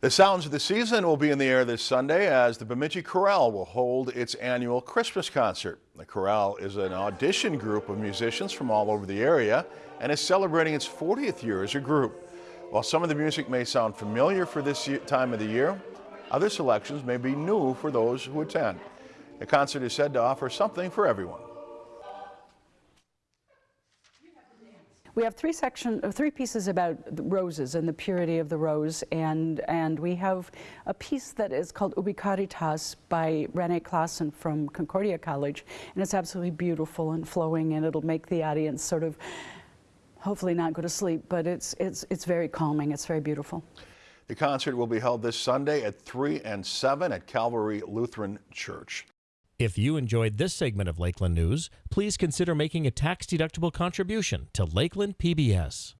The sounds of the season will be in the air this Sunday as the Bemidji Chorale will hold its annual Christmas concert. The Chorale is an audition group of musicians from all over the area and is celebrating its 40th year as a group. While some of the music may sound familiar for this time of the year, other selections may be new for those who attend. The concert is said to offer something for everyone. We have three section, uh, three pieces about roses and the purity of the rose, and and we have a piece that is called Ubi Caritas by Rene Clausen from Concordia College, and it's absolutely beautiful and flowing, and it'll make the audience sort of, hopefully not go to sleep, but it's it's it's very calming. It's very beautiful. The concert will be held this Sunday at 3 and 7 at Calvary Lutheran Church. If you enjoyed this segment of Lakeland News, please consider making a tax-deductible contribution to Lakeland PBS.